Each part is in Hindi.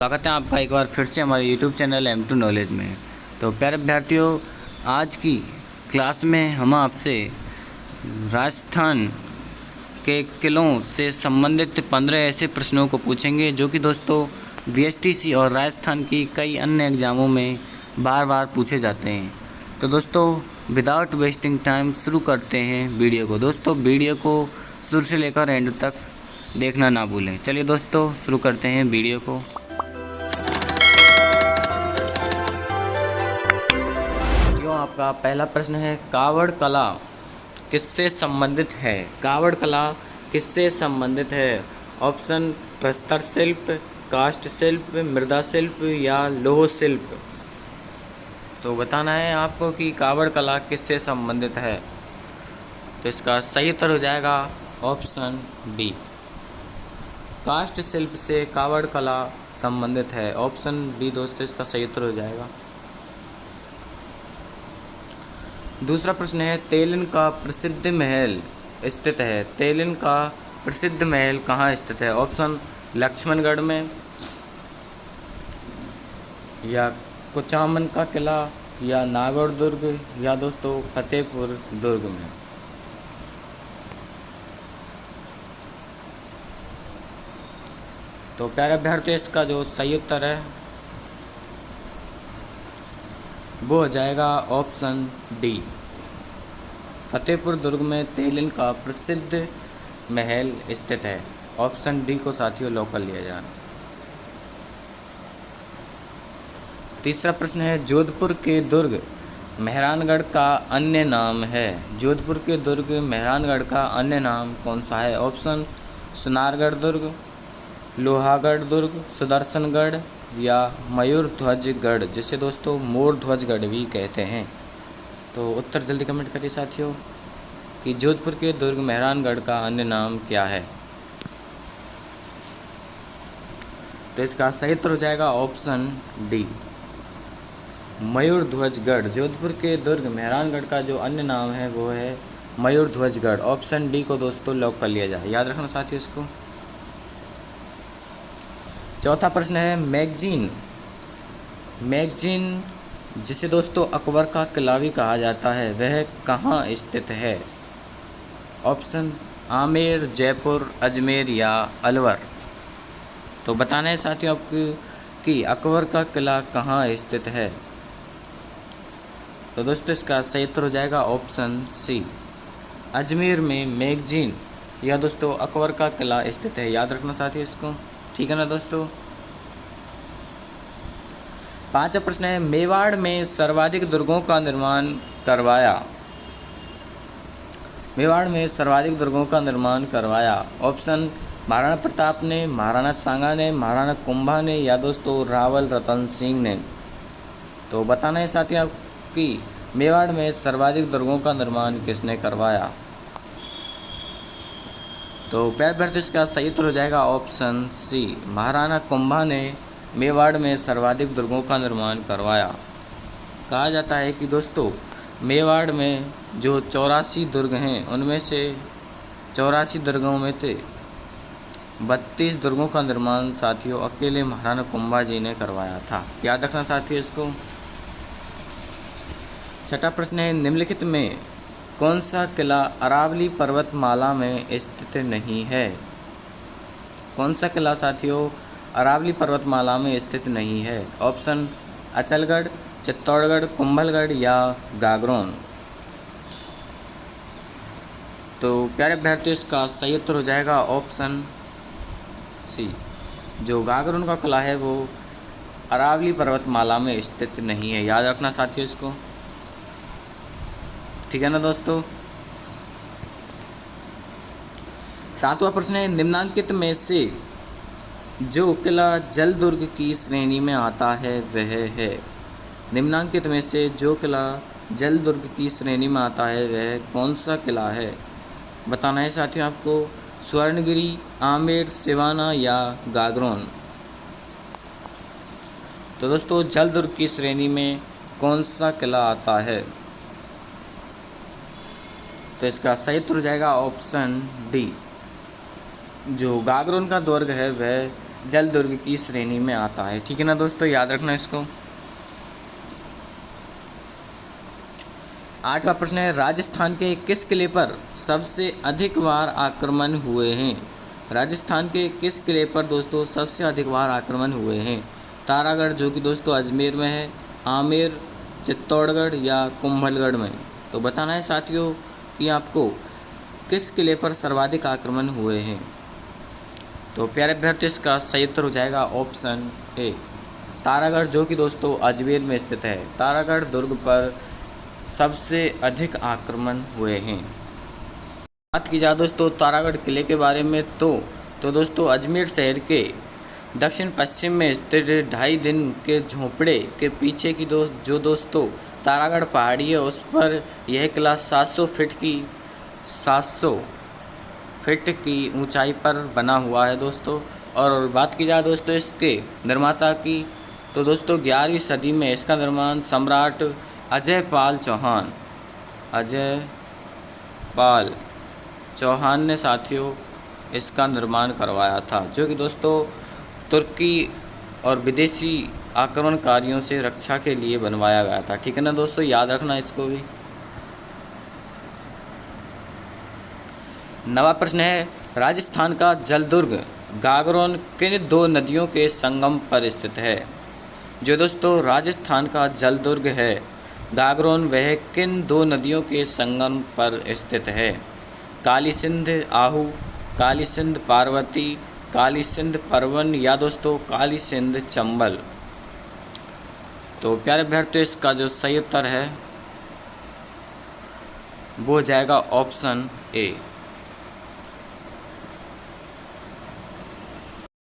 स्वागत है आपका एक बार फिर से हमारे YouTube channel M two knowledge में। तो प्यारे विद्यार्थियों, आज की क्लास में हम आपसे राजस्थान के किलों से संबंधित पंद्रह ऐसे प्रश्नों को पूछेंगे जो कि दोस्तों बी और राजस्थान की कई अन्य एग्ज़ामों में बार बार पूछे जाते हैं। तो दोस्तों विदाउट वेस्टिंग टाइम शुरू करते हैं वीडियो को। दोस्तों, वीडियो को शुरू से लेकर एंड तक देखना ना भूलें। चलिए दोस्तों, शुरू करते हैं वीडियो को। आपका पहला प्रश्न है, कावड़ कला किससे संबंधित है? कावड़ कला किससे संबंधित है? ऑप्शन, प्रस्तर शिल्प कास्ट शिल्प, मृदा शिल्प या लोह शिल्प। तो बताना है आपको कि कावड़ कला किससे संबंधित है। तो इसका सही उत्तर हो जाएगा ऑप्शन बी। कास्ट शिल्प से कावड़ कला संबंधित है। ऑप्शन बी दोस्तों, इसका सही उत्तर हो जाएगा। दूसरा प्रश्न है, तेलिन का प्रसिद्ध महल स्थित है। तेलिन का प्रसिद्ध महल कहाँ स्थित है? ऑप्शन, लक्ष्मणगढ़ में या कुचामन का किला या नागौर दुर्ग या दोस्तों, फतेहपुर दुर्ग में। तो प्यारे अभ्यर्थी इसका जो सही उत्तर है वो हो जाएगा ऑप्शन डी। फतेहपुर दुर्ग में तेलिन का प्रसिद्ध महल स्थित है। ऑप्शन डी को साथियों लॉक कर लिया जाए तीसरा प्रश्न है, जोधपुर के दुर्ग, मेहरानगढ़ का अन्य नाम है। जोधपुर के दुर्ग, मेहरानगढ़ का अन्य नाम कौन सा है? ऑप्शन, सुनारगढ़ दुर्ग, लोहागढ़ दुर्ग, सुदर्शनगढ़ या मयूर ध्वजगढ़ जिसे दोस्तों मोर ध्वजगढ़ भी कहते हैं। तो उत्तर जल्दी कमेंट करिए साथियों, कि जोधपुर के दुर्ग मेहरानगढ़ का अन्य नाम क्या है? तो इसका सही उत्तर हो जाएगा ऑप्शन डी मयूर ध्वजगढ़ जोधपुर के दुर्ग मेहरानगढ़ का जो अन्य नाम है, वो है मयूर ध्वजगढ़ ऑप्शन डी को दोस्तों लॉक कर लिया जाए। याद रखना साथियों इसको। चौथा प्रश्न है मैगजीन। मैगजीन, जिसे दोस्तों अकबर का किला भी कहा जाता है, वह कहाँ स्थित है? ऑप्शन, आमेर, जयपुर, अजमेर या अलवर। तो बताना है साथियों आपको कि अकबर का किला कहाँ स्थित है। तो दोस्तों इसका सही उत्तर हो जाएगा ऑप्शन सी, अजमेर में मैगजीन। या दोस्तों अकबर का किला स्थित है, याद रखना साथियों इसको। ठीक है ना दोस्तों? पांचवा प्रश्न है, मेवाड़ में सर्वाधिक दुर्गों का निर्माण करवाया। मेवाड़ में सर्वाधिक दुर्गों का निर्माण करवाया। ऑप्शन, महाराणा प्रताप ने, महाराणा सांगा ने, महाराणा कुंभा ने या दोस्तों रावल रतन सिंह ने। तो बताना है साथी आपकी, मेवाड़ में सर्वाधिक दुर्गों का निर्माण किसने करवाया? तो प्यार भरत इसका सही उत्तर हो जाएगा ऑप्शन सी। महाराणा कुंभा ने मेवाड़ में सर्वाधिक दुर्गों का निर्माण करवाया। कहा जाता है कि दोस्तों, मेवाड़ में जो चौरासी दुर्ग हैं, उनमें से चौरासी दुर्गों में थे बत्तीस दुर्गों का निर्माण साथियों अकेले महाराणा कुंभा जी ने करवाया था। याद रखना साथियों इसको। छठा प्रश्न है, निम्नलिखित में कौन सा किला अरावली पर्वतमाला में स्थित नहीं है? कौन सा किला साथियों अरावली पर्वतमाला में स्थित नहीं है? ऑप्शन, अचलगढ़, चित्तौड़गढ़, कुंभलगढ़ या गागरोन। तो प्यारे अभ्यर्थियों, इसका सही उत्तर हो जाएगा ऑप्शन सी, जो गागरोन का किला है वो अरावली पर्वतमाला में स्थित नहीं है। याद रखना साथियों इसको। ठीक है ना दोस्तों? सातवां प्रश्न है, निम्नांकित में से जो किला जल दुर्ग की श्रेणी में आता है, वह है। निम्नांकित में से जो किला जल दुर्ग की श्रेणी में आता है, वह कौन सा किला है? बताना है साथियों आपको, स्वर्णगिरी, आमेर, सिवाना या गागरोन? तो दोस्तों, जल दुर्ग की श्रेणी में कौन सा किला आता है? तो इसका सही उत्तर हो जाएगा ऑप्शन डी जो गागरोन का दुर्ग है, वह जल दुर्ग की श्रेणी में आता है। ठीक है ना दोस्तों? याद रखना इसको। आठवां प्रश्न है, राजस्थान के किस किले पर सबसे अधिक बार आक्रमण हुए हैं? राजस्थान के किस किले पर दोस्तों सबसे अधिक बार आक्रमण हुए हैं? तारागढ़, जो कि दोस्तों अजमेर में है, आमेर, चित्तौड़गढ़ या कुंभलगढ़ में। तो बताना है साथियों कि आपको किस किले पर सर्वाधिक आक्रमण हुए हैं। तो प्यारे अभ्यर्थी, इसका सही उत्तर हो जाएगा ऑप्शन ए, तारागढ़, जो कि दोस्तों अजमेर में स्थित है। तारागढ़ दुर्ग पर सबसे अधिक आक्रमण हुए हैं। बात की जाए दोस्तों तारागढ़ किले के बारे में तो तो दोस्तों अजमेर शहर के दक्षिण पश्चिम में स्थित ढाई दिन के झोंपड़े के पीछे की दोस्त, जो दोस्तों तारागढ़ पहाड़ी है, उस पर यह किला 700 फीट की 700 फीट की ऊंचाई पर बना हुआ है दोस्तों। और बात की जाए दोस्तों इसके निर्माता की तो दोस्तों ग्यारहवीं सदी में इसका निर्माण सम्राट अजय पाल चौहान अजय पाल चौहान ने साथियों इसका निर्माण करवाया था, जो कि दोस्तों तुर्की और विदेशी आक्रमणकारियों से रक्षा के लिए बनवाया गया था। ठीक है ना दोस्तों? याद रखना इसको भी। नवा प्रश्न है, राजस्थान का जलदुर्ग, गागरोन किन दो नदियों के संगम पर स्थित है? जो दोस्तों, राजस्थान का जलदुर्ग है, गागरोन वह किन दो नदियों के संगम पर स्थित है? काली सिंध आहू काली सिंध पार्वती काली सिंध परवन या दोस्तों काली सिंध चंबल। तो प्यारे अभ्यर्थियों इसका जो सही उत्तर है, वो हो जाएगा ऑप्शन ए।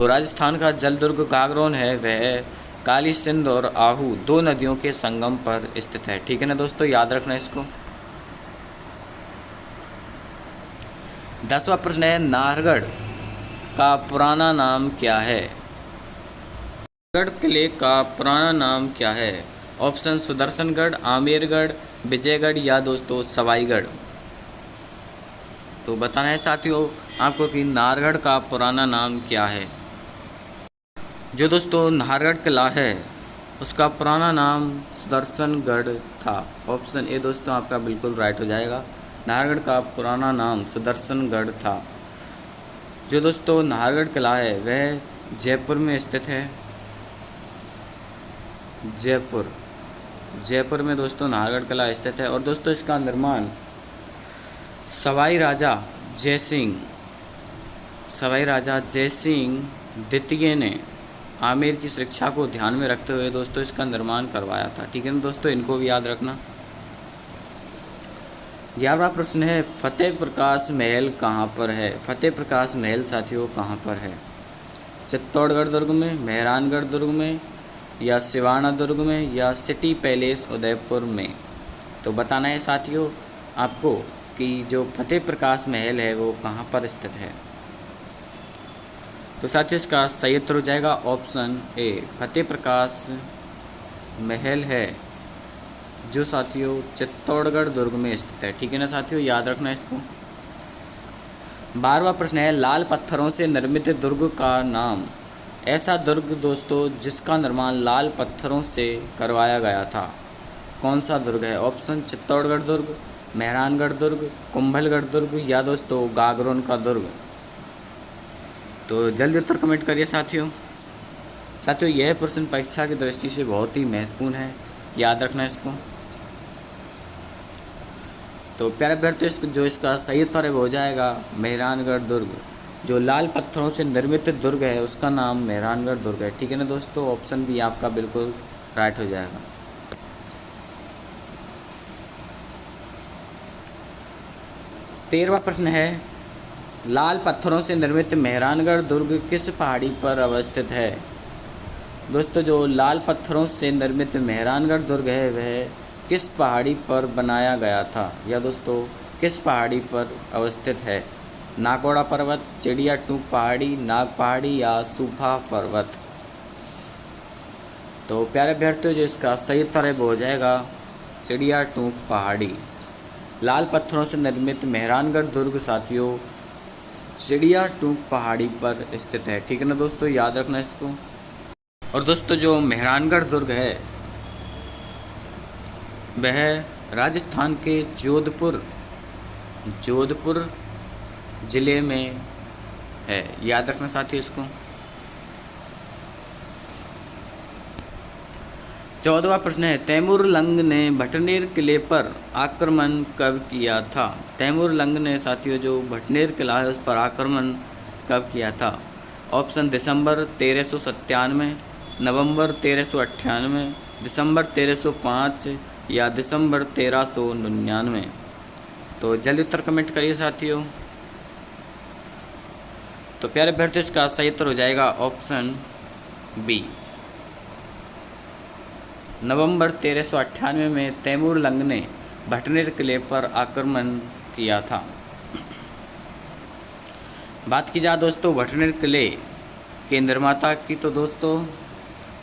तो राजस्थान का जलदुर्ग गागरोन है, वह काली सिंध और आहू दो नदियों के संगम पर स्थित है। ठीक है ना दोस्तों, याद रखना इसको। दसवा प्रश्न है, नाहरगढ़ का पुराना नाम क्या है? गढ़ किले का पुराना नाम क्या है? ऑप्शन सुदर्शनगढ़, आमेरगढ़, विजयगढ़ या दोस्तों सवाईगढ़। तो बताना है साथियों, आपको कि नाहरगढ़ का पुराना नाम क्या है? जो दोस्तों नाहरगढ़ किला है, उसका पुराना नाम सुदर्शनगढ़ था। ऑप्शन ए दोस्तों आपका बिल्कुल राइट हो जाएगा। नाहरगढ़ का पुराना नाम सुदर्शनगढ़ था। जो दोस्तों नाहरगढ़ किला है, वह जयपुर में स्थित है। जयपुर। जयपुर में दोस्तों नाहरगढ़ किला स्थित है और दोस्तों इसका निर्माण सवाई राजा जय सिंह, सवाई राजा जय सिंह द्वितीय ने आमिर की सुरक्षा को ध्यान में रखते हुए दोस्तों इसका निर्माण करवाया था। ठीक है ना दोस्तों? इनको भी याद रखना। ग्यारहवा प्रश्न है, फतेह प्रकाश महल कहाँ पर है? फतेह प्रकाश महल साथियों कहाँ पर है? चित्तौड़गढ़ दुर्ग में, मेहरानगढ़ दुर्ग में या सिवाना दुर्ग में या सिटी पैलेस उदयपुर में। तो बताना है साथियों आपको कि जो फतेह प्रकाश महल है, वो कहाँ पर स्थित है। तो साथियों इसका सही उत्तर हो जाएगा ऑप्शन ए, फतेह प्रकाश महल है, जो साथियों चित्तौड़गढ़ दुर्ग में स्थित है। ठीक है ना साथियों? याद रखना इसको। बारहवा प्रश्न है, लाल पत्थरों से निर्मित दुर्ग का नाम। ऐसा दुर्ग दोस्तों जिसका निर्माण लाल पत्थरों से करवाया गया था। कौन सा दुर्ग है? ऑप्शन, चित्तौड़गढ़ दुर्ग, मेहरानगढ़ दुर्ग, कुंभलगढ़ दुर्ग या दोस्तों गागरोन का दुर्ग। तो जल्दी उत्तर कमेंट करिए साथियों। साथियों, यह प्रश्न परीक्षा की दृष्टि से बहुत ही महत्वपूर्ण है। याद रखना इसको। तो प्यारे अभ्यर्थी इसको जो इसका सही उत्तर है वो हो जाएगा मेहरानगढ़ दुर्ग। जो लाल पत्थरों से निर्मित दुर्ग है, उसका नाम मेहरानगढ़ दुर्ग है। ठीक है ना दोस्तों? ऑप्शन भी आपका बिल्कुल राइट हो जाएगा। तेरहवा प्रश्न है, लाल पत्थरों से निर्मित मेहरानगढ़ दुर्ग किस पहाड़ी पर अवस्थित है? दोस्तों, जो लाल पत्थरों से निर्मित मेहरानगढ़ दुर्ग है, वह किस पहाड़ी पर बनाया गया था? या दोस्तों, किस पहाड़ी पर अवस्थित है? नागौड़ा पर्वत, चिड़िया टूक पहाड़ी, नाग पहाड़ी या सूफा पर्वत। तो प्यारे अभ्यर्थियों, जो इसका सही उत्तर है हो जाएगा चिड़िया टूक पहाड़ी। लाल पत्थरों से निर्मित मेहरानगढ़ दुर्ग, साथियों, चिड़िया टूक पहाड़ी पर स्थित है। ठीक है ना दोस्तों? याद रखना इसको। और दोस्तों, जो मेहरानगढ़ दुर्ग है, वह राजस्थान के जोधपुर जोधपुर ज़िले में है। याद रखना साथियों इसको। चौदवा प्रश्न है, तैमूर लंग ने भटनेर किले पर आक्रमण कब किया था? तैमूर लंग ने साथियों जो भटनेर किला है, उस पर आक्रमण कब किया था? ऑप्शन, दिसंबर तेरह सौ सत्तानवे, नवंबर तेरह सौ अट्ठानवे, दिसंबर तेरह सौ पाँच या दिसंबर तेरह सौ निन्यानवे। तो जल्दी उत्तर कमेंट करिए साथियों। तो प्यारे अभ्यर्थी, इसका सही उत्तर हो जाएगा ऑप्शन बी नवंबर तेरह में तैमूर लंग ने भटनेर किले पर आक्रमण किया था। बात की जाए दोस्तों, भटनेर किले के निर्माता की तो दोस्तों,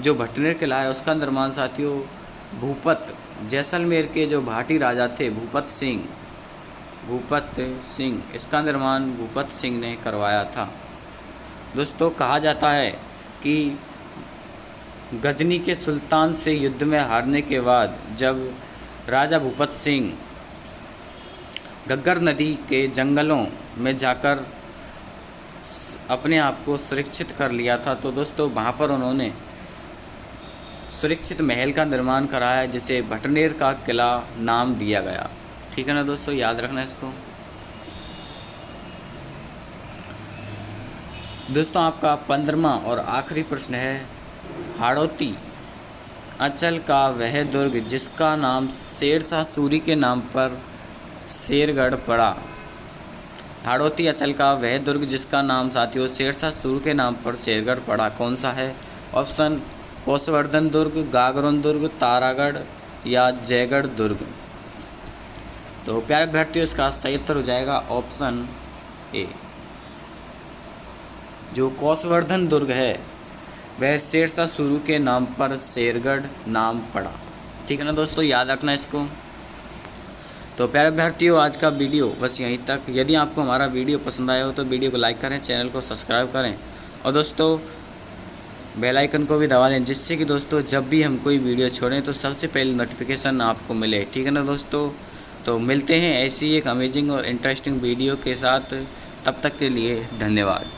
जो भटनेर किला है, उसका निर्माण साथियों, भूपत जैसलमेर के जो भाटी राजा थे, भूपत सिंह भूपत सिंह। इसका निर्माण भूपत सिंह ने करवाया था। दोस्तों, कहा जाता है कि गजनी के सुल्तान से युद्ध में हारने के बाद जब राजा भूपत सिंह गग्गर नदी के जंगलों में जाकर अपने आप को सुरक्षित कर लिया था तो दोस्तों, वहाँ पर उन्होंने सुरक्षित महल का निर्माण कराया जिसे भटनेर का किला नाम दिया गया। ठीक है ना दोस्तों? याद रखना इसको। दोस्तों, आपका पंद्रमा और आखिरी प्रश्न है, हाड़ौती अंचल का वह दुर्ग जिसका नाम शेरशाह सूरी के नाम पर शेरगढ़ पड़ा। हाड़ौती अचल का वह दुर्ग जिसका नाम साथियों शेरशाह सूर के नाम पर शेरगढ़ पड़ा कौन सा है? ऑप्शन, कोसवर्धन दुर्ग, गागरोन दुर्ग, तारागढ़ या जयगढ़ दुर्ग। तो प्यारे अभ्यर्थियों, इसका सही उत्तर हो जाएगा ऑप्शन ए। जो कौशवर्धन दुर्ग है, वह शेरशाह शुरू के नाम पर शेरगढ़ नाम पड़ा। ठीक है ना दोस्तों, याद रखना इसको। तो प्यारे अभ्यर्थियों, आज का वीडियो बस यहीं तक। यदि आपको हमारा वीडियो पसंद आया हो तो वीडियो को लाइक करें, चैनल को सब्सक्राइब करें। और दोस्तों, बेल आइकन को भी दबा लें जिससे कि दोस्तों, जब भी हम कोई वीडियो छोड़ें तो सबसे पहले नोटिफिकेशन आपको मिले। ठीक है ना दोस्तों? तो मिलते हैं ऐसी एक अमेजिंग और इंटरेस्टिंग वीडियो के साथ। तब तक के लिए धन्यवाद।